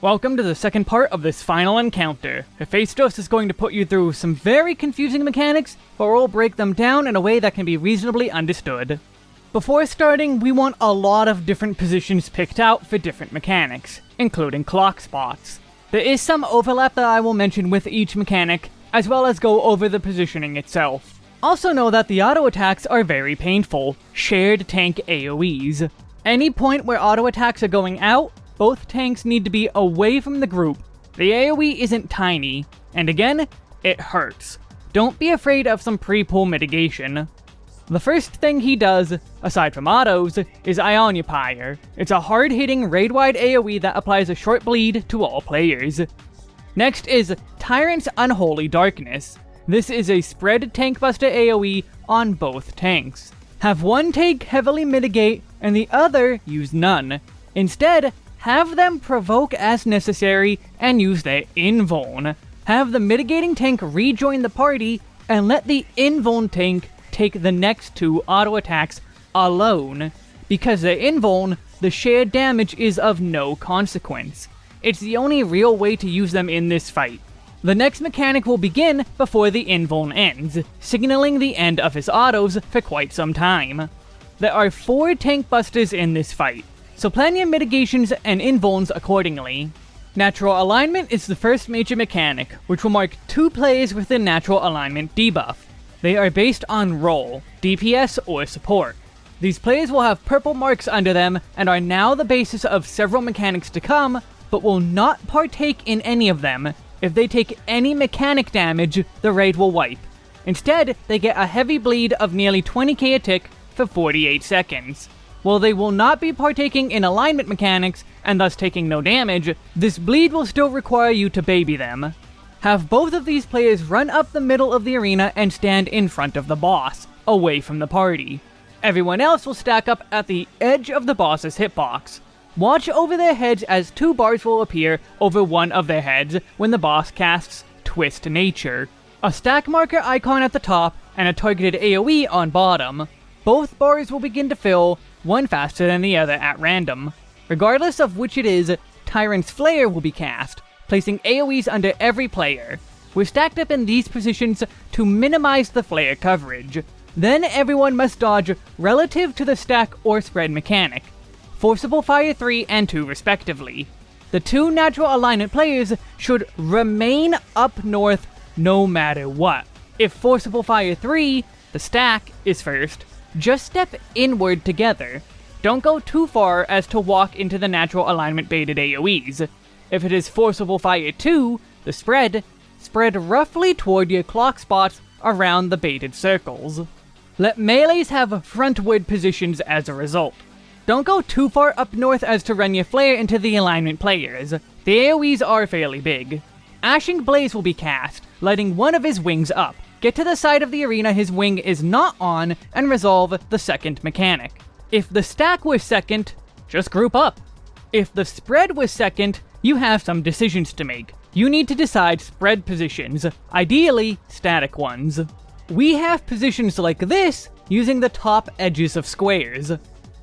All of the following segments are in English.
Welcome to the second part of this final encounter. Hephaistos is going to put you through some very confusing mechanics, but we'll break them down in a way that can be reasonably understood. Before starting, we want a lot of different positions picked out for different mechanics, including clock spots. There is some overlap that I will mention with each mechanic, as well as go over the positioning itself. Also know that the auto attacks are very painful, shared tank AoEs. Any point where auto attacks are going out, both tanks need to be away from the group. The AoE isn't tiny, and again, it hurts. Don't be afraid of some pre-pull mitigation. The first thing he does, aside from autos, is Aionpyre. It's a hard-hitting raid-wide AoE that applies a short bleed to all players. Next is Tyrant's Unholy Darkness. This is a spread tank buster AoE on both tanks. Have one tank heavily mitigate and the other use none. Instead, have them provoke as necessary and use their invuln. Have the mitigating tank rejoin the party and let the invuln tank take the next two auto attacks alone. Because the invuln, the shared damage is of no consequence. It's the only real way to use them in this fight. The next mechanic will begin before the invuln ends, signaling the end of his autos for quite some time. There are four tank busters in this fight, so plan your mitigations and invulns accordingly. Natural Alignment is the first major mechanic, which will mark two plays with the Natural Alignment debuff. They are based on role, DPS, or support. These plays will have purple marks under them and are now the basis of several mechanics to come, but will not partake in any of them. If they take any mechanic damage, the raid will wipe. Instead, they get a heavy bleed of nearly 20k a tick for 48 seconds. While they will not be partaking in alignment mechanics, and thus taking no damage, this bleed will still require you to baby them. Have both of these players run up the middle of the arena and stand in front of the boss, away from the party. Everyone else will stack up at the edge of the boss's hitbox. Watch over their heads as two bars will appear over one of their heads when the boss casts Twist Nature. A stack marker icon at the top and a targeted AoE on bottom. Both bars will begin to fill, one faster than the other at random. Regardless of which it is, Tyrant's Flare will be cast, placing AoEs under every player. We're stacked up in these positions to minimize the flare coverage. Then everyone must dodge relative to the stack or spread mechanic. Forcible Fire 3 and 2 respectively. The two natural alignment players should remain up north no matter what. If Forcible Fire 3, the stack, is first, just step inward together. Don't go too far as to walk into the natural alignment baited AoEs. If it is Forcible Fire 2, the spread, spread roughly toward your clock spots around the baited circles. Let melees have frontward positions as a result. Don't go too far up north as to run your flare into the alignment players. The AoEs are fairly big. Ashing Blaze will be cast, lighting one of his wings up. Get to the side of the arena his wing is not on, and resolve the second mechanic. If the stack was second, just group up. If the spread was second, you have some decisions to make. You need to decide spread positions, ideally static ones. We have positions like this using the top edges of squares.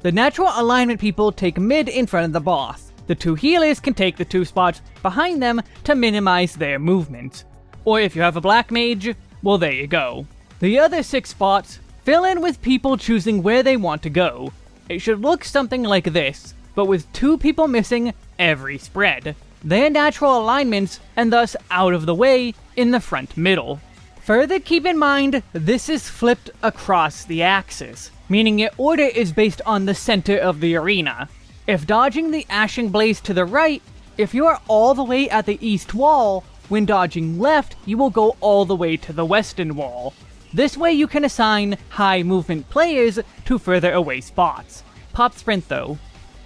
The natural alignment people take mid in front of the boss. The two healers can take the two spots behind them to minimize their movement. Or if you have a black mage, well there you go. The other six spots fill in with people choosing where they want to go. It should look something like this, but with two people missing every spread. Their natural alignments, and thus out of the way, in the front middle. Further keep in mind, this is flipped across the axis, meaning your order is based on the center of the arena. If dodging the Ashing Blaze to the right, if you are all the way at the east wall, when dodging left, you will go all the way to the western wall. This way you can assign high movement players to further away spots. Pop sprint though.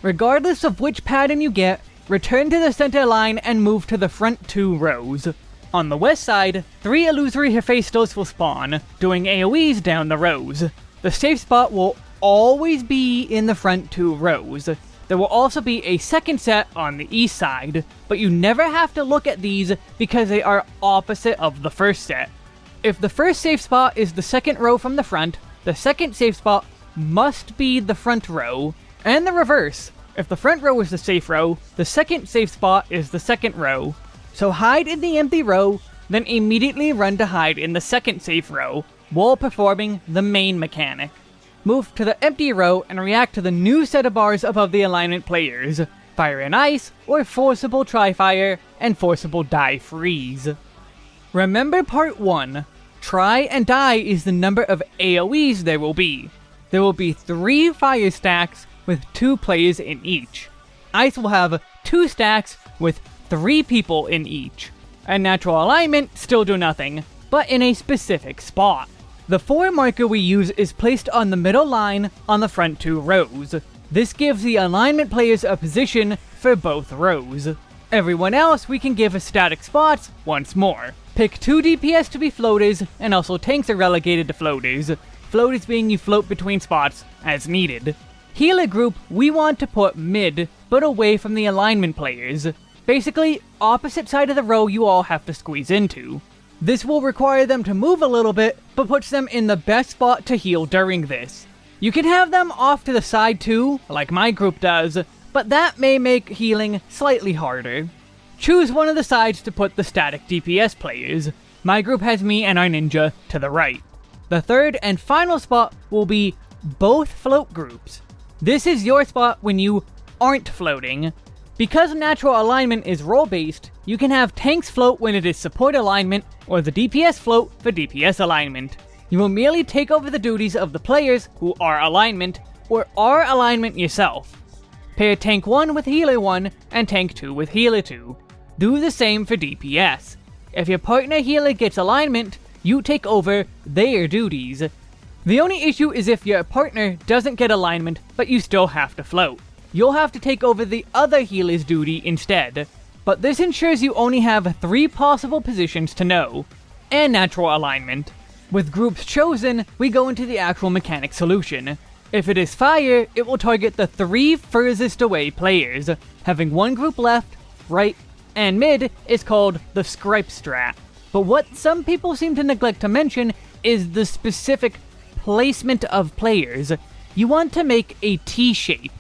Regardless of which pattern you get, return to the center line and move to the front two rows. On the west side, three illusory Hephaistos will spawn, doing AoEs down the rows. The safe spot will always be in the front two rows. There will also be a second set on the east side, but you never have to look at these because they are opposite of the first set. If the first safe spot is the second row from the front, the second safe spot must be the front row, and the reverse. If the front row is the safe row, the second safe spot is the second row. So hide in the empty row, then immediately run to hide in the second safe row, while performing the main mechanic. Move to the empty row and react to the new set of bars above the alignment players, Fire and Ice, or Forcible Tri-Fire, and Forcible Difreeze. Remember part 1, try and die is the number of AoEs there will be. There will be 3 fire stacks with 2 players in each. Ice will have 2 stacks with 3 people in each. And natural alignment still do nothing, but in a specific spot. The 4 marker we use is placed on the middle line on the front two rows. This gives the alignment players a position for both rows. Everyone else we can give a static spots once more. Pick 2 DPS to be floaters, and also tanks are relegated to floaters. Floaters being you float between spots as needed. Healer group we want to put mid, but away from the alignment players. Basically, opposite side of the row you all have to squeeze into. This will require them to move a little bit, but puts them in the best spot to heal during this. You can have them off to the side too, like my group does, but that may make healing slightly harder. Choose one of the sides to put the static DPS players. My group has me and our ninja to the right. The third and final spot will be both float groups. This is your spot when you aren't floating. Because natural alignment is role-based, you can have tanks float when it is support alignment, or the DPS float for DPS alignment. You will merely take over the duties of the players who are alignment, or are alignment yourself. Pair tank 1 with healer 1, and tank 2 with healer 2. Do the same for DPS. If your partner healer gets alignment, you take over their duties. The only issue is if your partner doesn't get alignment, but you still have to float. You'll have to take over the other healer's duty instead. But this ensures you only have three possible positions to know, and natural alignment. With groups chosen, we go into the actual mechanic solution. If it is fire, it will target the three furthest away players, having one group left, right, and mid is called the Scripe Strat. But what some people seem to neglect to mention is the specific placement of players. You want to make a T-shape.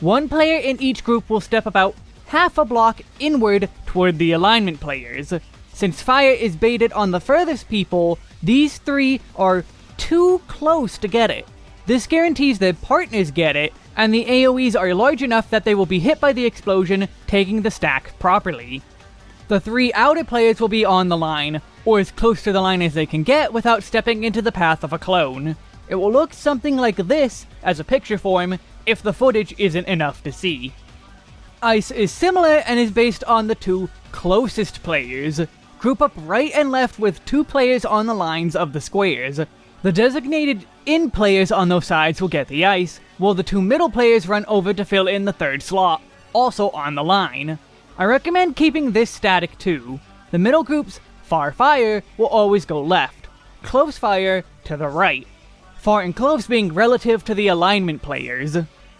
One player in each group will step about half a block inward toward the alignment players. Since fire is baited on the furthest people, these three are too close to get it. This guarantees that partners get it, and the AoEs are large enough that they will be hit by the explosion, taking the stack properly. The three outer players will be on the line, or as close to the line as they can get without stepping into the path of a clone. It will look something like this, as a picture form, if the footage isn't enough to see. Ice is similar and is based on the two closest players. Group up right and left with two players on the lines of the squares. The designated in players on those sides will get the ice, while the two middle players run over to fill in the third slot, also on the line. I recommend keeping this static too. The middle group's far fire will always go left, close fire to the right. Far and close being relative to the alignment players.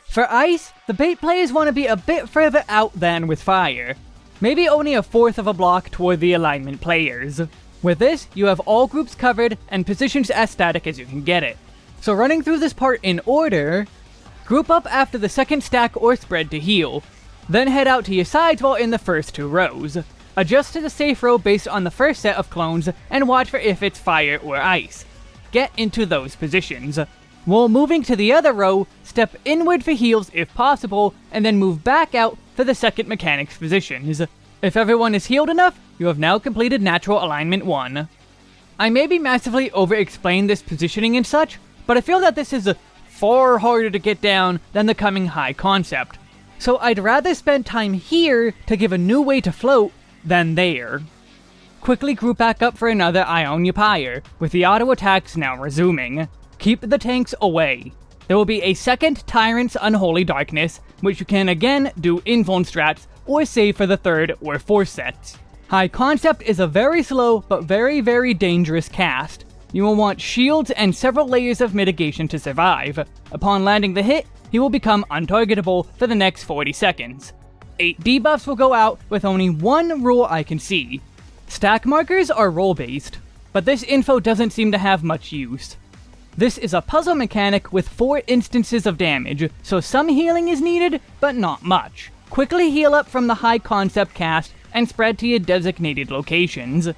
For ice, the bait players want to be a bit further out than with fire. Maybe only a fourth of a block toward the alignment players. With this, you have all groups covered and positions as static as you can get it. So running through this part in order, group up after the second stack or spread to heal, then head out to your sides while in the first two rows. Adjust to the safe row based on the first set of clones, and watch for if it's fire or ice. Get into those positions. While moving to the other row, step inward for heals if possible, and then move back out for the second mechanic's positions. If everyone is healed enough, you have now completed Natural Alignment 1. I may be massively over-explain this positioning and such, but I feel that this is far harder to get down than the coming high concept. So I'd rather spend time here to give a new way to float than there. Quickly group back up for another Aionpyre, with the auto attacks now resuming. Keep the tanks away. There will be a second Tyrant's Unholy Darkness, which you can again do invuln strats, or save for the third or fourth sets. High Concept is a very slow, but very very dangerous cast, you will want shields and several layers of mitigation to survive. Upon landing the hit, he will become untargetable for the next 40 seconds. 8 debuffs will go out with only one rule I can see. Stack markers are role-based, but this info doesn't seem to have much use. This is a puzzle mechanic with 4 instances of damage, so some healing is needed, but not much. Quickly heal up from the high concept cast and spread to your designated locations.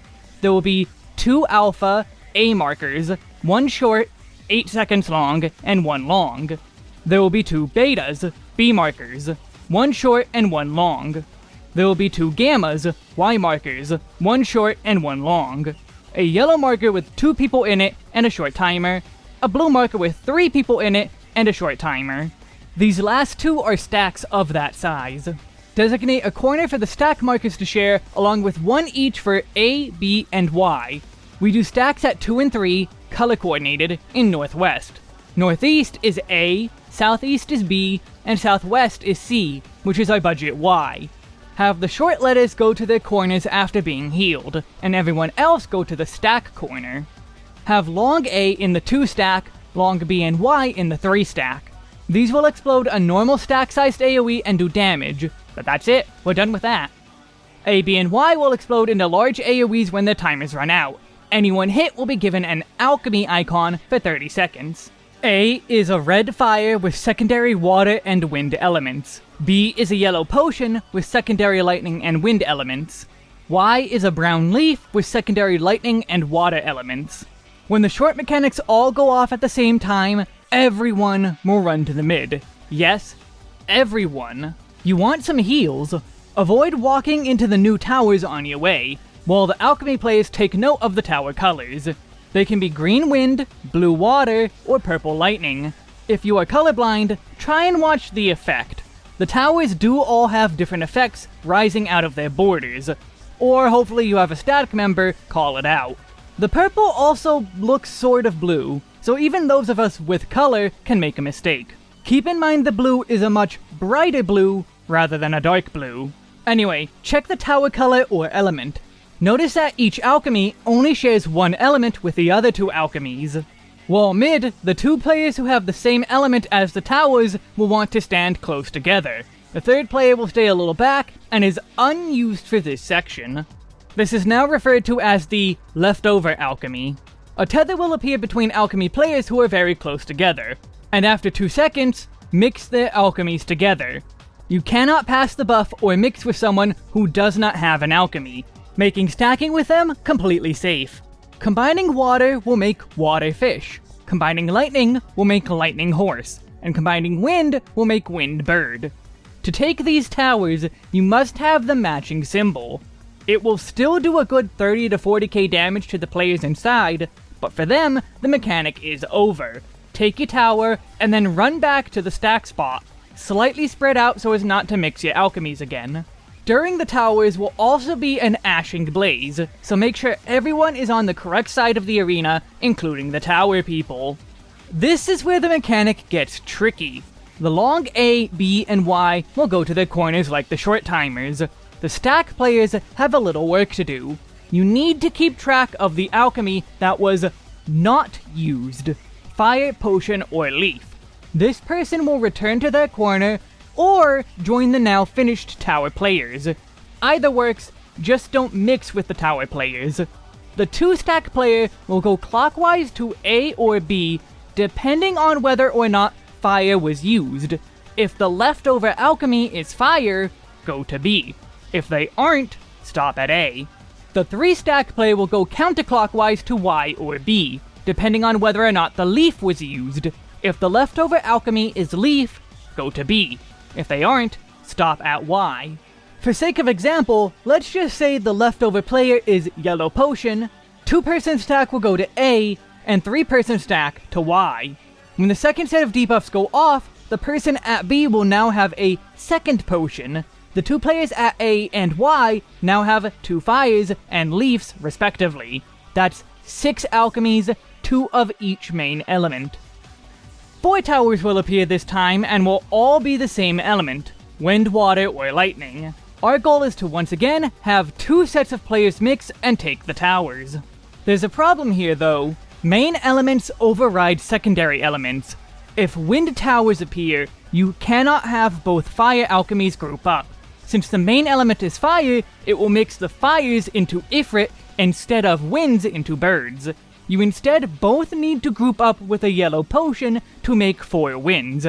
There will be 2 alpha A markers, 1 short, 8 seconds long, and 1 long. There will be 2 betas, B markers, 1 short and 1 long. There will be 2 gammas, Y markers, 1 short and 1 long. A yellow marker with 2 people in it and a short timer, a blue marker with 3 people in it and a short timer. These last two are stacks of that size. Designate a corner for the stack markers to share, along with one each for A, B, and Y. We do stacks at 2 and 3, color coordinated, in Northwest. Northeast is A, Southeast is B, and Southwest is C, which is our budget Y. Have the short letters go to their corners after being healed, and everyone else go to the stack corner. Have long A in the 2 stack, long B and Y in the 3 stack. These will explode a normal stack-sized AoE and do damage, but that's it, we're done with that. A, B, and Y will explode into large AoEs when their timers run out. Anyone hit will be given an alchemy icon for 30 seconds. A is a red fire with secondary water and wind elements. B is a yellow potion with secondary lightning and wind elements. Y is a brown leaf with secondary lightning and water elements. When the short mechanics all go off at the same time, everyone will run to the mid. Yes, everyone. You want some heals? Avoid walking into the new towers on your way, while the alchemy players take note of the tower colors. They can be green wind, blue water, or purple lightning. If you are colorblind, try and watch the effect. The towers do all have different effects rising out of their borders, or hopefully you have a static member call it out. The purple also looks sort of blue, so even those of us with color can make a mistake. Keep in mind the blue is a much brighter blue rather than a dark blue. Anyway, check the tower color or element. Notice that each alchemy only shares one element with the other two alchemies. While mid, the two players who have the same element as the towers will want to stand close together. The third player will stay a little back and is unused for this section. This is now referred to as the leftover alchemy. A tether will appear between alchemy players who are very close together, and after 2 seconds, mix their alchemies together. You cannot pass the buff or mix with someone who does not have an alchemy, making stacking with them completely safe. Combining water will make water fish, combining lightning will make lightning horse, and combining wind will make wind bird. To take these towers, you must have the matching symbol. It will still do a good 30 to 40k damage to the players inside, but for them, the mechanic is over. Take your tower, and then run back to the stack spot, slightly spread out so as not to mix your alchemies again. During the towers will also be an ashing blaze, so make sure everyone is on the correct side of the arena, including the tower people. This is where the mechanic gets tricky. The long A, B, and Y will go to their corners like the short timers, the stack players have a little work to do. You need to keep track of the alchemy that was not used. Fire, potion, or leaf. This person will return to their corner, or join the now finished tower players. Either works, just don't mix with the tower players. The two stack player will go clockwise to A or B, depending on whether or not fire was used. If the leftover alchemy is fire, go to B. If they aren't, stop at A. The 3 stack player will go counterclockwise to Y or B, depending on whether or not the leaf was used. If the leftover alchemy is leaf, go to B. If they aren't, stop at Y. For sake of example, let's just say the leftover player is yellow potion, 2 person stack will go to A, and 3 person stack to Y. When the second set of debuffs go off, the person at B will now have a second potion, the two players at A and Y now have two fires and leaves, respectively. That's six alchemies, two of each main element. Four towers will appear this time and will all be the same element, wind, water, or lightning. Our goal is to once again have two sets of players mix and take the towers. There's a problem here though. Main elements override secondary elements. If wind towers appear, you cannot have both fire alchemies group up. Since the main element is fire, it will mix the fires into Ifrit instead of winds into birds. You instead both need to group up with a yellow potion to make 4 wins.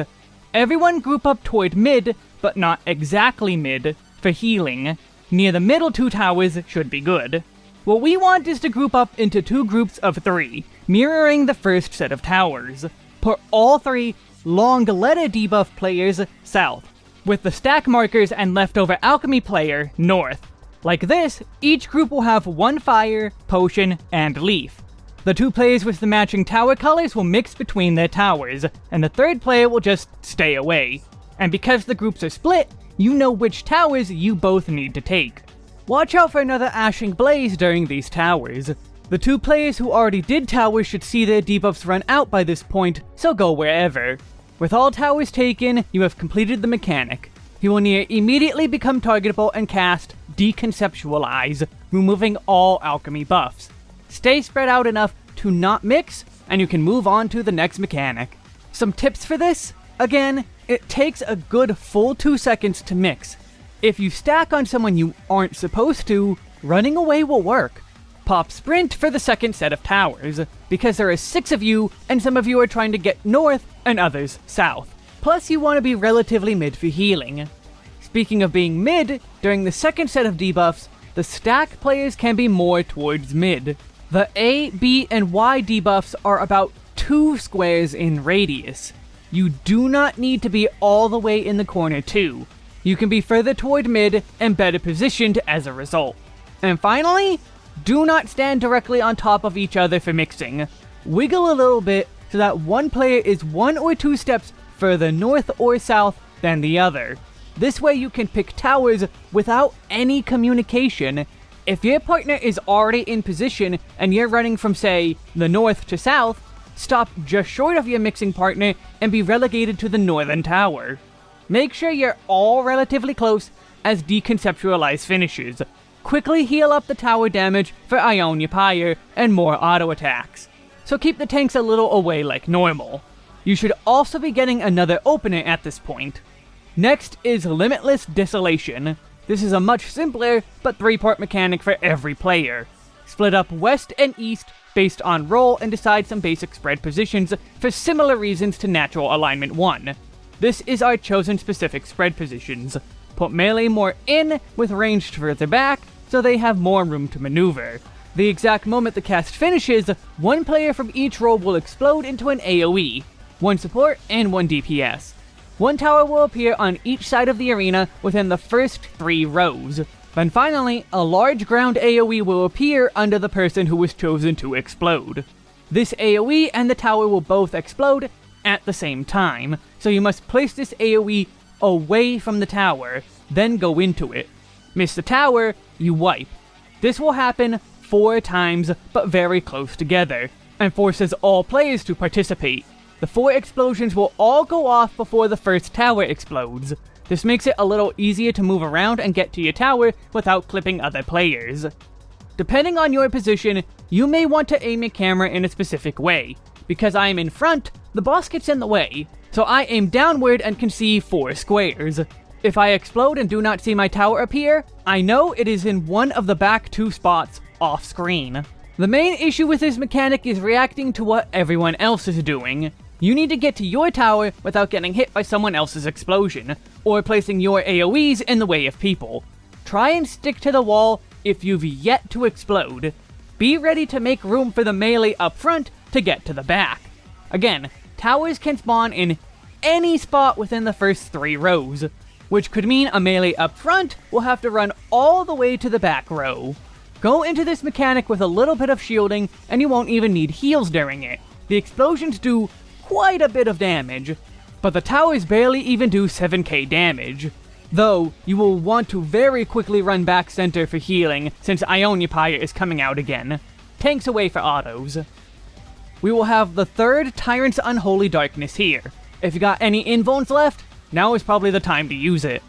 Everyone group up toward mid, but not exactly mid, for healing. Near the middle two towers should be good. What we want is to group up into two groups of three, mirroring the first set of towers. Put all three long letter debuff players south, with the stack markers and leftover alchemy player north. Like this, each group will have one fire, potion, and leaf. The two players with the matching tower colors will mix between their towers, and the third player will just stay away. And because the groups are split, you know which towers you both need to take. Watch out for another Ashing Blaze during these towers. The two players who already did towers should see their debuffs run out by this point, so go wherever. With all towers taken, you have completed the mechanic. He will near immediately become targetable and cast Deconceptualize, removing all alchemy buffs. Stay spread out enough to not mix, and you can move on to the next mechanic. Some tips for this? Again, it takes a good full 2 seconds to mix. If you stack on someone you aren't supposed to, running away will work. Pop Sprint for the second set of towers, because there are 6 of you, and some of you are trying to get north, and others south. Plus you want to be relatively mid for healing. Speaking of being mid, during the second set of debuffs, the stack players can be more towards mid. The A, B, and Y debuffs are about 2 squares in radius. You do not need to be all the way in the corner too. You can be further toward mid and better positioned as a result. And finally, do not stand directly on top of each other for mixing. Wiggle a little bit so that one player is one or two steps further north or south than the other. This way you can pick towers without any communication if your partner is already in position and you're running from, say, the north to south, stop just short of your mixing partner and be relegated to the northern tower. Make sure you're all relatively close as Deconceptualize finishes. Quickly heal up the tower damage for Aionpyre and more auto attacks. So keep the tanks a little away like normal. You should also be getting another opener at this point. Next is Limitless Desolation. This is a much simpler, but three-part mechanic for every player. Split up west and east based on role and decide some basic spread positions for similar reasons to Natural Alignment 1. This is our chosen specific spread positions. Put melee more in, with ranged further back, so they have more room to maneuver. The exact moment the cast finishes, one player from each role will explode into an AoE, one support and one DPS. One tower will appear on each side of the arena within the first three rows. Then finally, a large ground AoE will appear under the person who was chosen to explode. This AoE and the tower will both explode at the same time, so you must place this AoE away from the tower, then go into it. Miss the tower, you wipe. This will happen four times, but very close together, and forces all players to participate. The four explosions will all go off before the first tower explodes. This makes it a little easier to move around and get to your tower without clipping other players. Depending on your position, you may want to aim your camera in a specific way. Because I am in front, the boss gets in the way, so I aim downward and can see four squares. If I explode and do not see my tower appear, I know it is in one of the back two spots off screen. The main issue with this mechanic is reacting to what everyone else is doing. You need to get to your tower without getting hit by someone else's explosion, or placing your AoEs in the way of people. Try and stick to the wall if you've yet to explode. Be ready to make room for the melee up front to get to the back. Again, towers can spawn in any spot within the first three rows, which could mean a melee up front will have to run all the way to the back row. Go into this mechanic with a little bit of shielding, and you won't even need heals during it. The explosions do quite a bit of damage, but the towers barely even do 7k damage. Though, you will want to very quickly run back center for healing, since Aionpyre is coming out again. Tanks away for autos. We will have the third Tyrant's Unholy Darkness here. If you got any invulns left, now is probably the time to use it.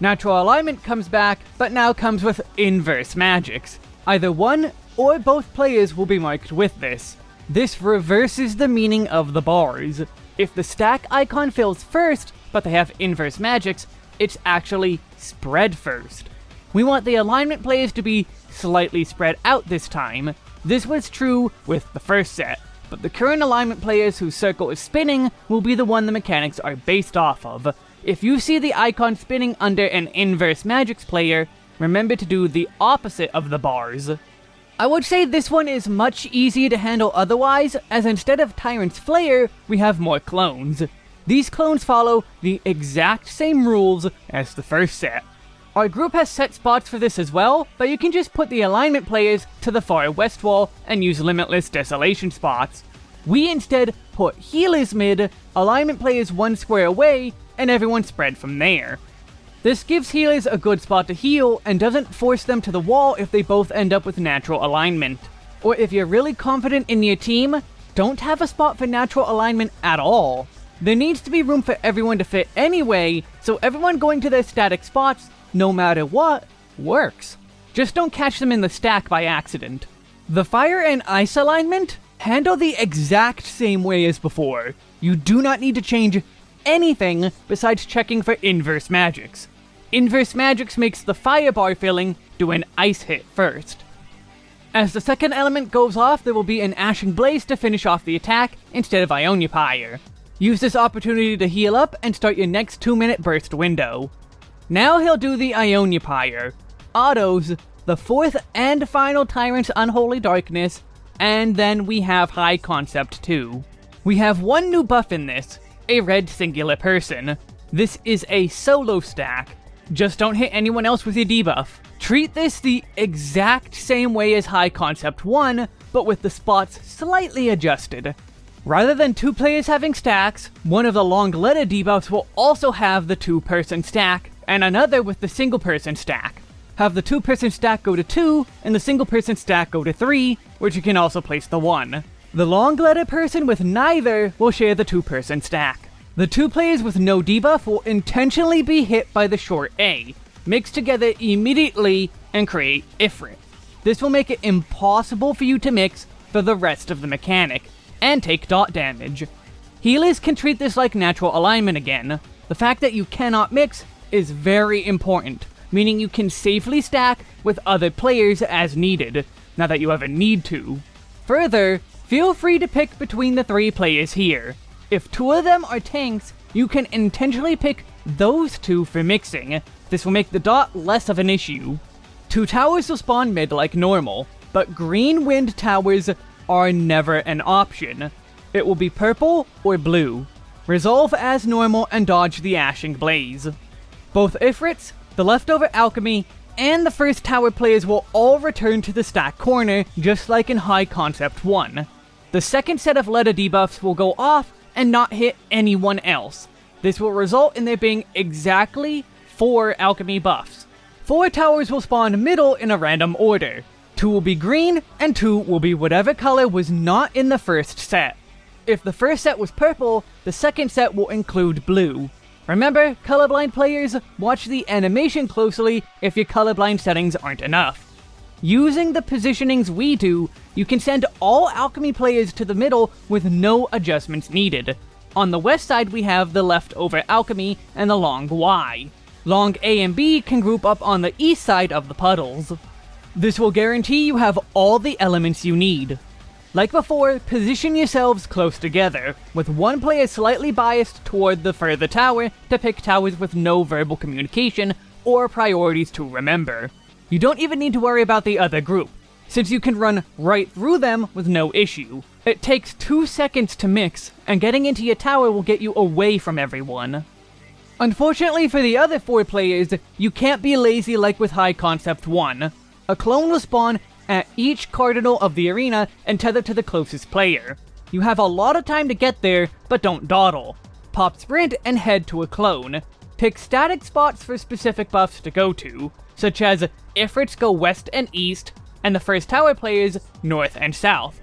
Natural Alignment comes back, but now comes with inverse magicks. Either one or both players will be marked with this. This reverses the meaning of the bars. If the stack icon fills first, but they have inverse magicks, it's actually spread first. We want the alignment players to be slightly spread out this time. This was true with the first set, but the current alignment players whose circle is spinning will be the one the mechanics are based off of. If you see the icon spinning under an Inverse magicks player, remember to do the opposite of the bars. I would say this one is much easier to handle otherwise, as instead of Tyrant's Flare, we have more clones. These clones follow the exact same rules as the first set. Our group has set spots for this as well, but you can just put the alignment players to the far west wall and use limitless desolation spots. We instead put healers mid, alignment players one square away, and everyone spread from there. This gives healers a good spot to heal and doesn't force them to the wall if they both end up with natural alignment. Or if you're really confident in your team, don't have a spot for natural alignment at all. There needs to be room for everyone to fit anyway, so everyone going to their static spots no matter what, works. Just don't catch them in the stack by accident. The fire and ice alignment handle the exact same way as before. You do not need to change anything besides checking for inverse Magicks. Inverse Magicks makes the fire bar filling do an ice hit first. As the second element goes off, there will be an Ashing Blaze to finish off the attack instead of Aionpyre. Use this opportunity to heal up and start your next 2 minute burst window. Now he'll do the Aionpyre, autos, the fourth and final Tyrant's Unholy Darkness, and then we have High Concept too. We have one new buff in this, a red singular person. This is a solo stack. Just don't hit anyone else with your debuff. Treat this the exact same way as High Concept 1, but with the spots slightly adjusted. Rather than two players having stacks, one of the long letter debuffs will also have the two person stack, and another with the single person stack. Have the two person stack go to 2, and the single person stack go to 3, which you can also place the 1. The long letter person with neither will share the two person stack. The two players with no debuff will intentionally be hit by the short A, mix together immediately, and create Ifrit. This will make it impossible for you to mix for the rest of the mechanic, and take dot damage. Healers can treat this like natural alignment again. The fact that you cannot mix is very important, meaning you can safely stack with other players as needed, now that you ever need to. Further, feel free to pick between the three players here. If two of them are tanks, you can intentionally pick those two for mixing. This will make the dot less of an issue. Two towers will spawn mid like normal, but green wind towers are never an option. It will be purple or blue. Resolve as normal and dodge the Ashing Blaze. Both Ifrits, the leftover alchemy, and the first tower players will all return to the stack corner, just like in High Concept 1. The second set of letter debuffs will go off and not hit anyone else. This will result in there being exactly 4 alchemy buffs. 4 towers will spawn middle in a random order. 2 will be green, and 2 will be whatever color was not in the first set. If the first set was purple, the second set will include blue. Remember, colorblind players, watch the animation closely if your colorblind settings aren't enough. Using the positionings we do, you can send all alchemy players to the middle with no adjustments needed. On the west side we have the leftover alchemy and the long Y. Long A and B can group up on the east side of the puddles. This will guarantee you have all the elements you need. Like before, position yourselves close together, with one player slightly biased toward the further tower to pick towers with no verbal communication or priorities to remember. You don't even need to worry about the other group, since you can run right through them with no issue. It takes two seconds to mix, and getting into your tower will get you away from everyone. Unfortunately for the other four players, you can't be lazy like with High Concept 1. A clone will spawn at each cardinal of the arena and tether to the closest player. You have a lot of time to get there, but don't dawdle. Pop sprint and head to a clone. Pick static spots for specific buffs to go to, such as Ifrits go west and east, and the first tower players north and south.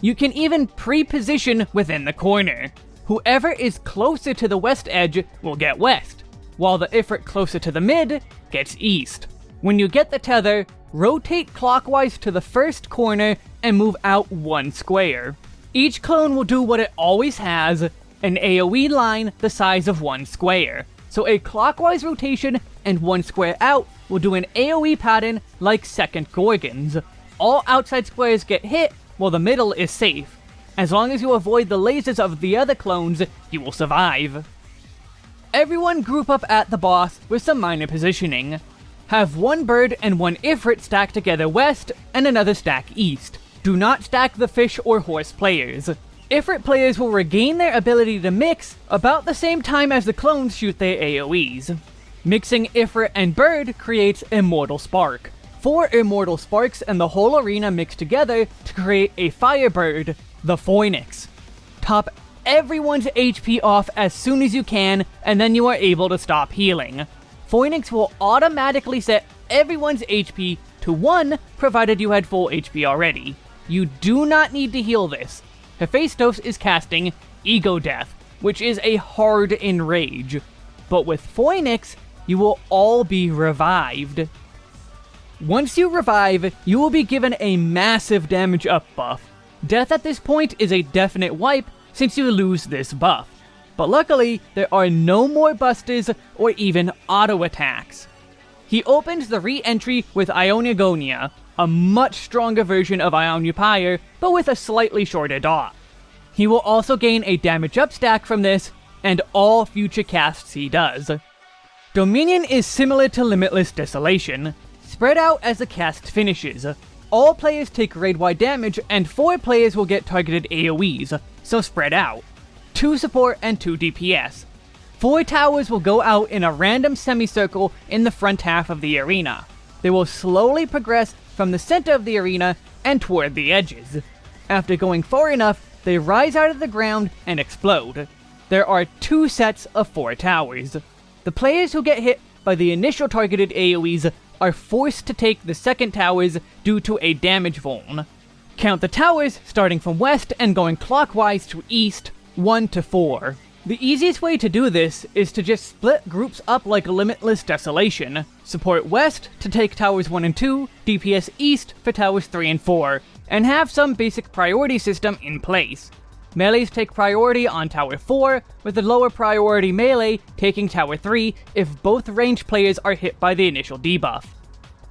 You can even pre-position within the corner. Whoever is closer to the west edge will get west, while the Ifrit closer to the mid gets east. When you get the tether, rotate clockwise to the first corner and move out one square. Each clone will do what it always has, an AoE line the size of one square. So a clockwise rotation and one square out will do an AoE pattern like second Gorgons. all outside squares get hit, while the middle is safe. As long as you avoid the lasers of the other clones, you will survive. Everyone group up at the boss with some minor positioning. Have one bird and one Ifrit stack together west, and another stack east. Do not stack the fish or horse players. Ifrit players will regain their ability to mix about the same time as the clones shoot their AoEs. Mixing Ifrit and Bird creates Immortal Spark. Four Immortal Sparks and the whole arena mix together to create a Firebird, the Phoenix. Top everyone's HP off as soon as you can, and then you are able to stop healing. Phoenix will automatically set everyone's HP to 1, provided you had full HP already. You do not need to heal this. Hephaistos is casting Ego Death, which is a hard enrage. But with Phoenix, you will all be revived. Once you revive, you will be given a massive damage up buff. Death at this point is a definite wipe since you lose this buff. But luckily, there are no more busters or even auto attacks. He opens the re-entry with Ionia a much stronger version of Ionia but with a slightly shorter dot. He will also gain a damage up stack from this, and all future casts he does. Dominion is similar to Limitless Desolation, spread out as the cast finishes. All players take raid-wide damage, and 4 players will get targeted AoEs, so spread out. 2 support, and 2 DPS. 4 towers will go out in a random semicircle in the front half of the arena. They will slowly progress from the center of the arena and toward the edges. After going far enough, they rise out of the ground and explode. There are two sets of 4 towers. The players who get hit by the initial targeted AoEs are forced to take the second towers due to a damage vuln. Count the towers starting from west and going clockwise to east 1 to 4. The easiest way to do this is to just split groups up like a Limitless Desolation. Support West to take Towers 1 and 2, DPS East for Towers 3 and 4, and have some basic priority system in place. Melees take priority on Tower 4, with the lower priority melee taking Tower 3 if both range players are hit by the initial debuff.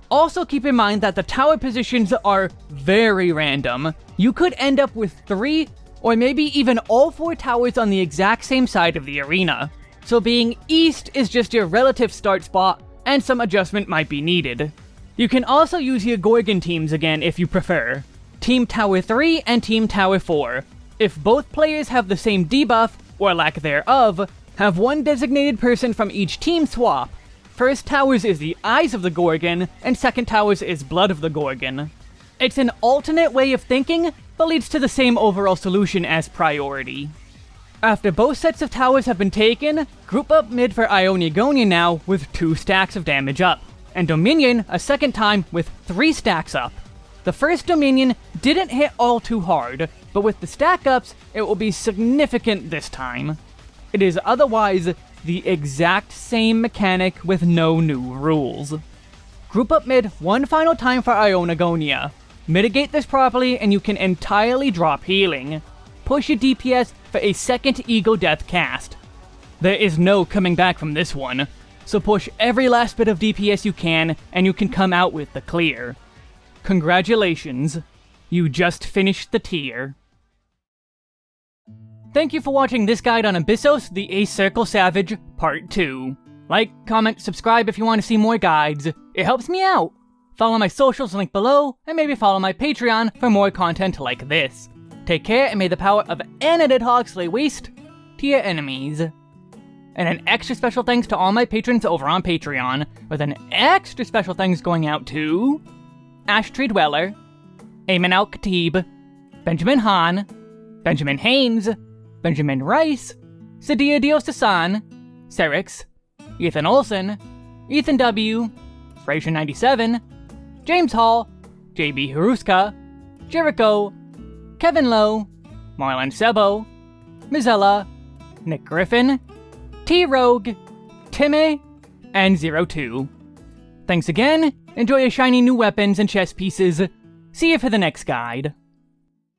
Also keep in mind that the tower positions are very random. You could end up with 3 or maybe even all four towers on the exact same side of the arena. So being east is just your relative start spot, and some adjustment might be needed. You can also use your Gorgon teams again if you prefer. Team Tower 3 and Team Tower 4. If both players have the same debuff, or lack thereof, have one designated person from each team swap. First Towers is the Eyes of the Gorgon, and Second Towers is Blood of the Gorgon. It's an alternate way of thinking, but leads to the same overall solution as priority. After both sets of towers have been taken, group up mid for Aionagonia now with 2 stacks of damage up, and Dominion a second time with 3 stacks up. The first Dominion didn't hit all too hard, but with the stack ups, it will be significant this time. It is otherwise the exact same mechanic with no new rules. Group up mid one final time for Aionagonia, Mitigate this properly and you can entirely drop healing. Push your DPS for a second Ego Death cast. There is no coming back from this one, so push every last bit of DPS you can and you can come out with the clear. Congratulations, you just finished the tier. Thank you for watching this guide on Abyssos the Eighth Circle Savage, Part 2. Like, comment, subscribe if you want to see more guides. It helps me out. Follow my socials linked below, and maybe follow my Patreon for more content like this. Take care, and may the power of Anadid Hog lay waste to your enemies. And an extra special thanks to all my patrons over on Patreon, with an extra special thanks going out to... Ash Tree Dweller, Ayman Al Khatib, Benjamin Hahn, Benjamin Haynes, Benjamin Rice, Sadia Diosasan, Serix, Ethan Olson, Ethan W, Fraser97, James Hall, JB Haruska, Jericho, Kevin Lowe, Marlon Sebo, Mizella, Nick Griffin, T Rogue, Timmy, and Zero Two. Thanks again, enjoy your shiny new weapons and chess pieces. See you for the next guide.